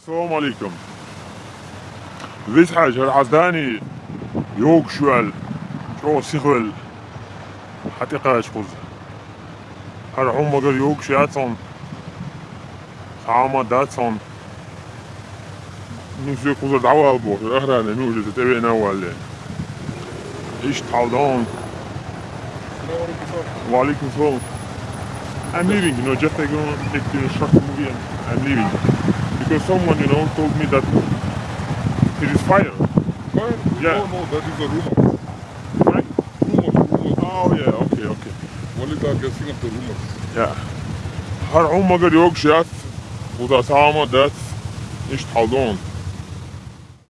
السلام عليكم. حاجة العزداني يوك شوال شو سيخول حتى خود هر هم مگر يوك شياتون خاما داتون نوزي خوز دعوة بو الاخرى نوجد تتبعنا ولا إيش تعودون؟ وعليكم السلام. I'm leaving, you know, just like, you know, take the short movie I'm leaving. because someone, you know, told me that it is fire. Well, yeah. don't. That is a rumor. Right? Rumor, rumor. Oh, yeah. Okay, okay. Only they are guessing at the rumors. Yeah. هر عمر يوقش ياث وذا ثامة داث نشت حلون